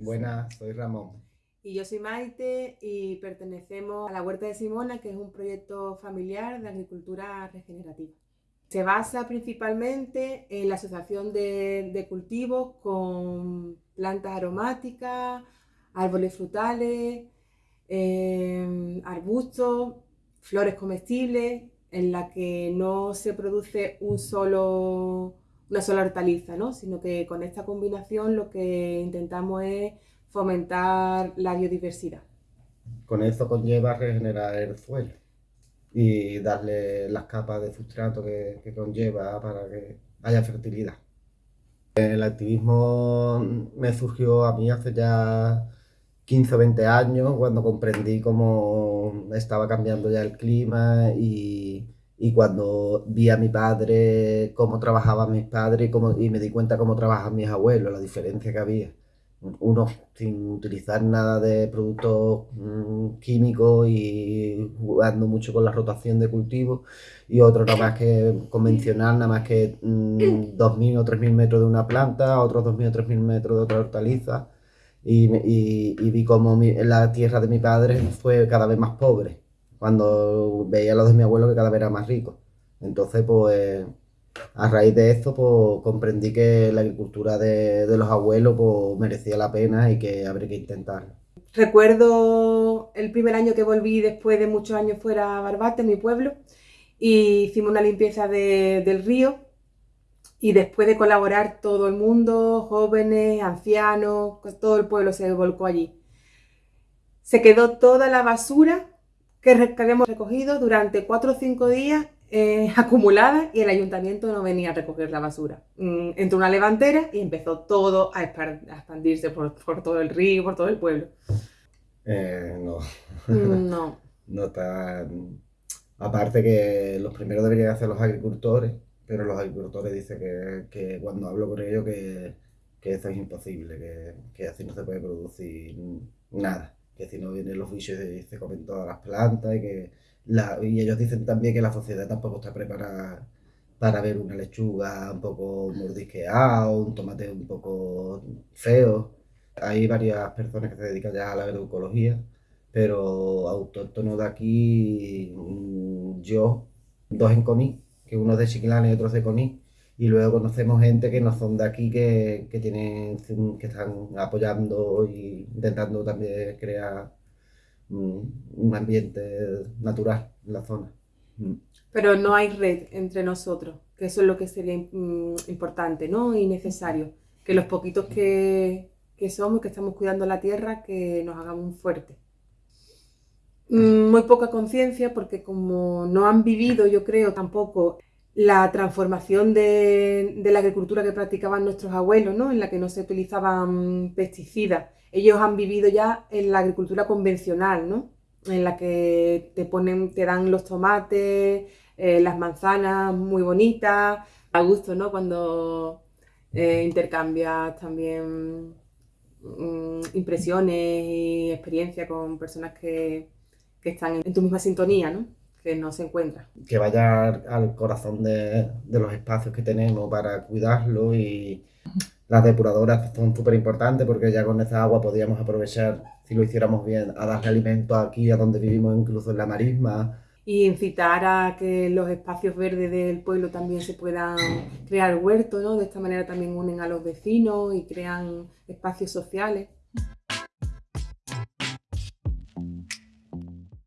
Buenas, soy Ramón. Y yo soy Maite y pertenecemos a la Huerta de Simona, que es un proyecto familiar de agricultura regenerativa. Se basa principalmente en la asociación de, cultivos con plantas aromáticas, árboles frutales, em, arbustos, flores comestibles, en la que no se produce un solo, una sola hortaliza, ¿no? sino que con esta combinación lo que intentamos es fomentar la biodiversidad. Con eso conlleva regenerar el suelo y darle las capas de sustrato que, conlleva para que haya fertilidad. El activismo me surgió a mí hace ya 15 o 20 años cuando comprendí cómo estaba cambiando ya el clima y, cuando vi a mi padre, cómo trabajaban mis padres y, y me di cuenta cómo trabajan mis abuelos, la diferencia que había. Uno sin utilizar nada de productos mm, químicos y jugando mucho con la rotación de cultivo y otro nada más que convencional, nada más que 2.000 mm, o 3.000 metros de una planta, otros 2.000 o 3.000 metros de otra hortaliza. Y, y, vi como la tierra de mi padre fue cada vez más pobre cuando veía los de mi abuelo que cada vez era más rico. Entonces pues a raíz de esto, pues comprendí que la agricultura de, los abuelos pues, merecía la pena y que habría que intentarlo. Recuerdo el primer año que volví después de muchos años fuera a Barbate, mi pueblo, y hicimos una limpieza del río y después de colaborar todo el mundo, jóvenes, ancianos, todo el pueblo se volcó allí. Se quedó toda la basura que habíamos recogido durante cuatro o cinco días eh, acumulada y el ayuntamiento no venía a recoger la basura. Mm, entró una levantera y empezó todo a, expandirse por, todo el río, por todo el pueblo. Eh, no. Mm, no. no está... Aparte que los primeros deberían hacer los agricultores, pero los agricultores dicen que, cuando hablo con ellos que, eso es imposible, que, que, así no se puede producir nada, que si no vienen los bichos y se comen todas las plantas y que y ellos dicen también que la sociedad tampoco está preparada para ver una lechuga un poco mordisqueada o un tomate un poco feo. Hay varias personas que se dedican ya a la agroecología, pero autóctonos de aquí, mm, yo, dos en Coní, que uno es de Chiquilana y otro es de Coní, y luego conocemos gente que no son de aquí, que, que, tienen, que están apoyando e intentando también crear un ambiente natural en la zona. Mm. Pero no hay red entre nosotros, que eso es lo que sería mm, importante ¿no? y necesario. Que los poquitos que, que somos, que estamos cuidando la tierra, que nos hagamos fuertes. Mm, muy poca conciencia porque como no han vivido, yo creo, tampoco la transformación de, la agricultura que practicaban nuestros abuelos, ¿no? en la que no se utilizaban pesticidas ellos han vivido ya en la agricultura convencional, ¿no? En la que te ponen, te dan los tomates, eh, las manzanas muy bonitas, a gusto, ¿no? Cuando eh, intercambias también mm, impresiones y experiencias con personas que, están en tu misma sintonía, ¿no? Que no se encuentran. Que vaya al corazón de, de los espacios que tenemos para cuidarlo y las depuradoras son súper importantes porque ya con esa agua podríamos aprovechar, si lo hiciéramos bien, a darle alimento aquí, a donde vivimos, incluso en la marisma. Y incitar a que los espacios verdes del pueblo también se puedan crear huertos, ¿no? De esta manera también unen a los vecinos y crean espacios sociales.